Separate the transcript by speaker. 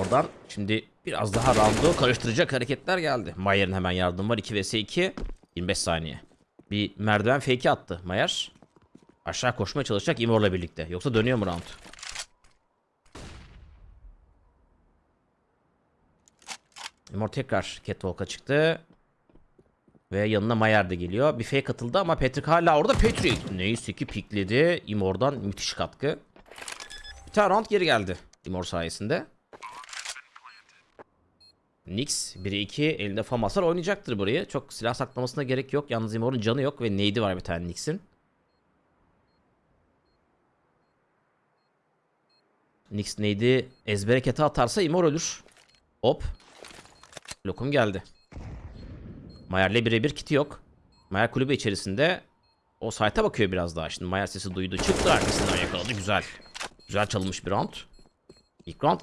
Speaker 1: Oradan şimdi biraz daha roundu karıştıracak hareketler geldi. Mayer'in hemen yardım var. 2 vs 2. 25 saniye. Bir merdiven fake'i attı Mayer. Aşağı koşmaya çalışacak Imor'la birlikte. Yoksa dönüyor mu round? Imor tekrar Catwalk'a çıktı. Ve yanına Mayer de geliyor. Bir fake atıldı ama Patrick hala orada. Patrick neyse ki pikledi. Imor'dan müthiş katkı. Bir tane round geri geldi. Imor sayesinde. Nix 1'e 2 elinde Famaslar oynayacaktır burayı. Çok silah saklamasına gerek yok. Yalnız Imor'un canı yok ve neydi var bir tane Nix'in. Nix neydi ezbere kete atarsa Imor ölür. Hop. Lokum geldi. Mayer'le birebir kiti yok. Mayer kulübe içerisinde o site'a bakıyor biraz daha. Şimdi Mayer sesi duydu. Çıktı arkasından yakaladı. Güzel. Güzel çalınmış bir round. İlk round